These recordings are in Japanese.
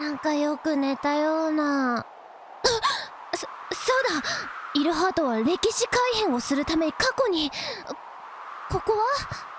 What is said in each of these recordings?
なんかよく寝たような。あ そそうだ。イルハートは歴史改変をするため過去に。ここは？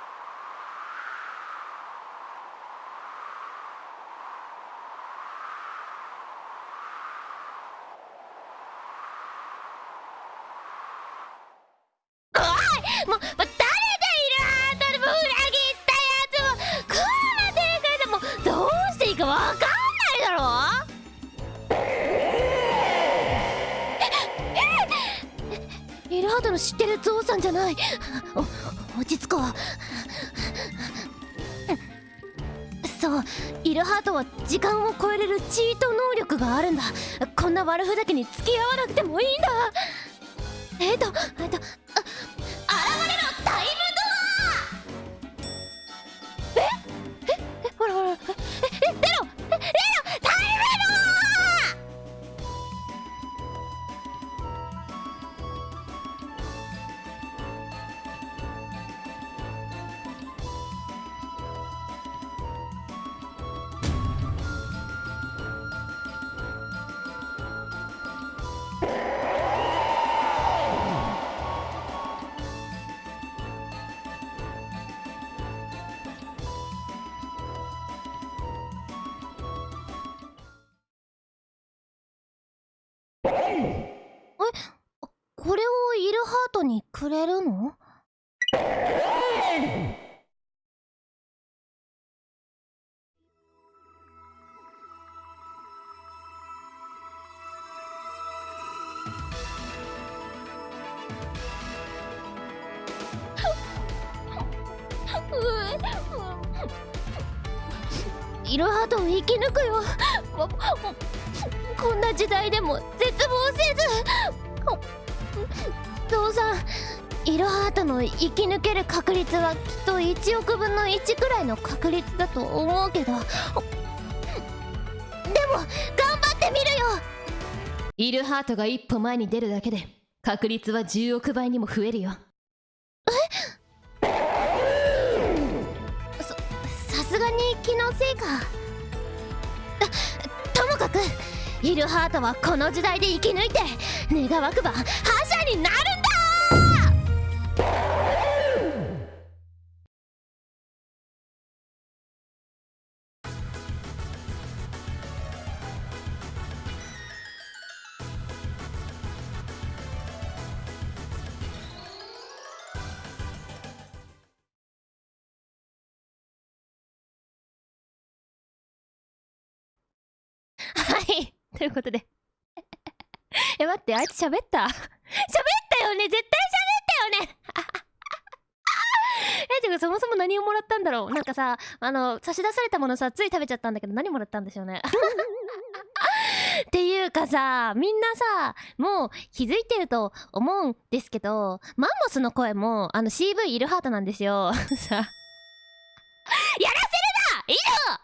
ハートの知ってるゾウさんじゃない。落ち着こう。そうイルハートは時間を超えれるチート能力があるんだ。こんな悪ふざけに付き合わなくてもいいんだ。えっとえっとえこれをイルハートにくれるの？う わイルハートを生き抜くよこんな時代でも絶望せず。父さんイルハートの生き抜ける確率はきっと1億分の1くらいの確率だと思うけど。でも頑張ってみるよ。イルハートが一歩前に出るだけで確率は10億倍にも増えるよ。気のせいか。ともかくイルハートはこの時代で生き抜いて願わくば覇者になるんだ。ということで え、待って、あいつ喋った？喋ったよね？絶対喋ったよね？え、てかそもそも何をもらったんだろう？なんかさ、あの、差し出されたものさ、つい食べちゃったんだけど何もらったんでしょうね？っていうかさ、みんなさ、もう気づいてると思うんですけど、マンモスの声も、あの CV イルハートなんですよ。さ。やらせるな以上